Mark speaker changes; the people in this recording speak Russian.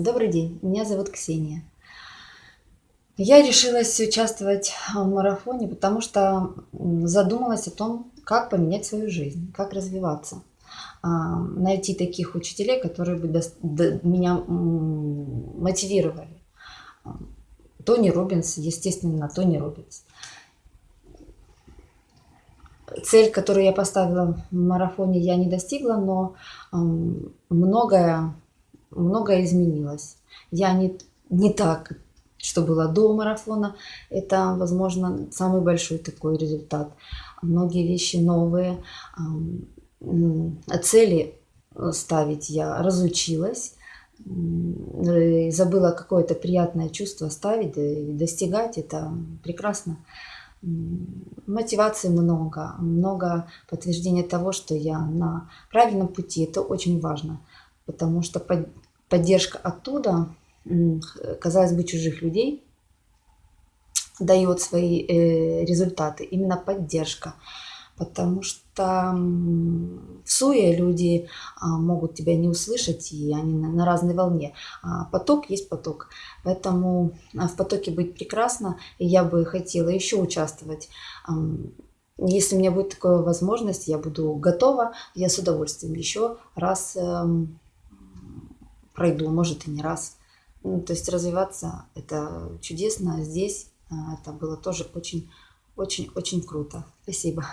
Speaker 1: Добрый день, меня зовут Ксения. Я решилась участвовать в марафоне, потому что задумалась о том, как поменять свою жизнь, как развиваться. А, найти таких учителей, которые бы меня мотивировали. Тони Робинс, естественно, Тони Робинс. Цель, которую я поставила в марафоне, я не достигла, но многое многое изменилось. Я не, не так, что было до марафона. Это, возможно, самый большой такой результат. Многие вещи новые. Цели ставить я разучилась. Забыла какое-то приятное чувство ставить и достигать. Это прекрасно. Мотивации много, много подтверждения того, что я на правильном пути. Это очень важно потому что поддержка оттуда, казалось бы, чужих людей, дает свои э, результаты. Именно поддержка. Потому что в суе люди а, могут тебя не услышать, и они на разной волне. А поток есть поток. Поэтому а, в потоке быть прекрасно. И я бы хотела еще участвовать. Если у меня будет такая возможность, я буду готова. Я с удовольствием еще раз эм, пройду, может и не раз. Ну, то есть развиваться это чудесно. Здесь а, это было тоже очень-очень-очень круто. Спасибо.